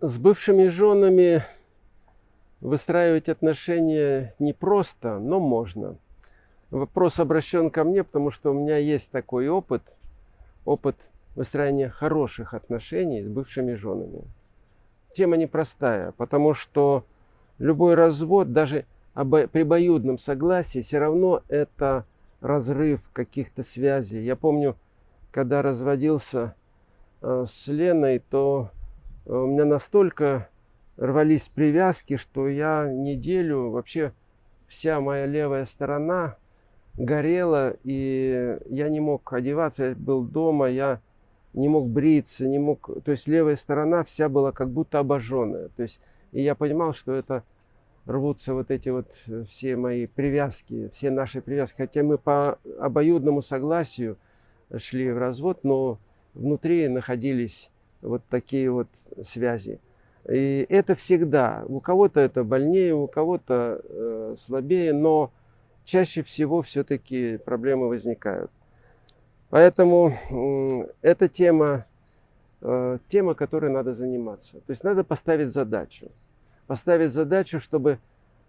С бывшими женами выстраивать отношения непросто, но можно. Вопрос обращен ко мне, потому что у меня есть такой опыт, опыт выстраивания хороших отношений с бывшими женами. Тема непростая, потому что любой развод, даже при обоюдном согласии, все равно это разрыв каких-то связей. Я помню, когда разводился э, с Леной, то у меня настолько рвались привязки, что я неделю вообще вся моя левая сторона горела, и я не мог одеваться, я был дома, я не мог бриться, не мог, то есть левая сторона вся была как будто обожженная, то есть и я понимал, что это рвутся вот эти вот все мои привязки, все наши привязки, хотя мы по обоюдному согласию шли в развод, но внутри находились вот такие вот связи. И это всегда. У кого-то это больнее, у кого-то э, слабее, но чаще всего все-таки проблемы возникают. Поэтому э, эта тема, э, тема, которой надо заниматься. То есть надо поставить задачу. Поставить задачу, чтобы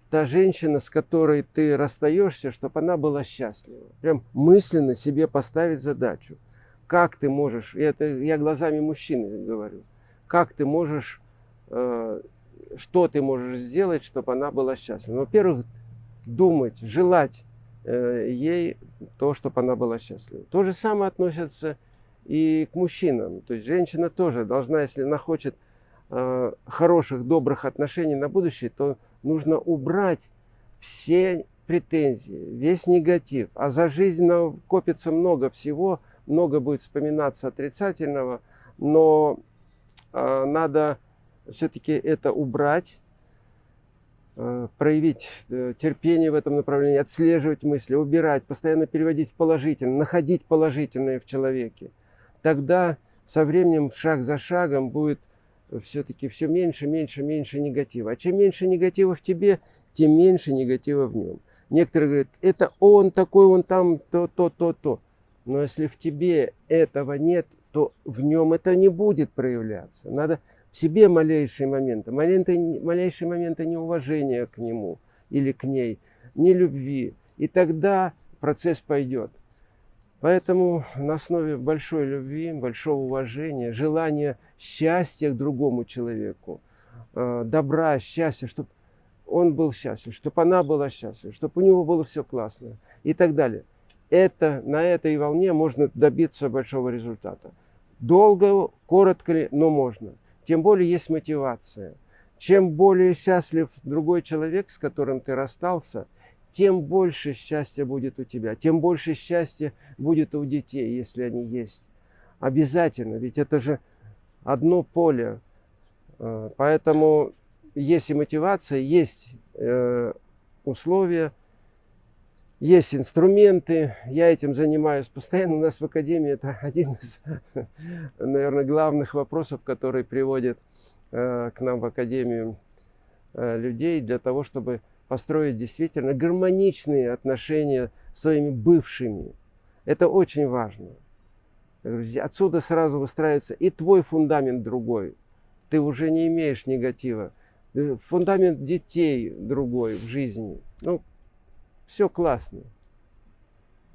та женщина, с которой ты расстаешься, чтобы она была счастлива. Прям мысленно себе поставить задачу. Как ты можешь, это я глазами мужчины говорю, как ты можешь Э, что ты можешь сделать, чтобы она была счастлива. Во-первых, думать, желать э, ей то, чтобы она была счастлива. То же самое относится и к мужчинам. То есть женщина тоже должна, если она хочет э, хороших, добрых отношений на будущее, то нужно убрать все претензии, весь негатив. А за жизнь копится много всего, много будет вспоминаться отрицательного, но надо все-таки это убрать, э, проявить э, терпение в этом направлении, отслеживать мысли, убирать, постоянно переводить в положительное, находить положительное в человеке. Тогда со временем, шаг за шагом, будет все-таки все меньше, меньше, меньше негатива. А чем меньше негатива в тебе, тем меньше негатива в нем. Некоторые говорят, это он такой, он там, то, то, то, то. Но если в тебе этого нет, то в нем это не будет проявляться. Надо в себе малейшие моменты, моменты малейшие моменты неуважения к нему или к ней, не любви. И тогда процесс пойдет. Поэтому на основе большой любви, большого уважения, желания счастья к другому человеку, э, добра, счастья, чтобы он был счастлив, чтобы она была счастлива, чтобы у него было все классно и так далее. Это, на этой волне можно добиться большого результата. Долго, коротко ли, но можно тем более есть мотивация. Чем более счастлив другой человек, с которым ты расстался, тем больше счастья будет у тебя, тем больше счастья будет у детей, если они есть. Обязательно, ведь это же одно поле. Э, поэтому есть и мотивация, есть э, условия, есть инструменты, я этим занимаюсь постоянно. У нас в Академии это один из, наверное, главных вопросов, который приводит э, к нам в Академию э, людей для того, чтобы построить действительно гармоничные отношения с своими бывшими. Это очень важно. Отсюда сразу выстраивается и твой фундамент другой. Ты уже не имеешь негатива. Фундамент детей другой в жизни. Ну, все классно.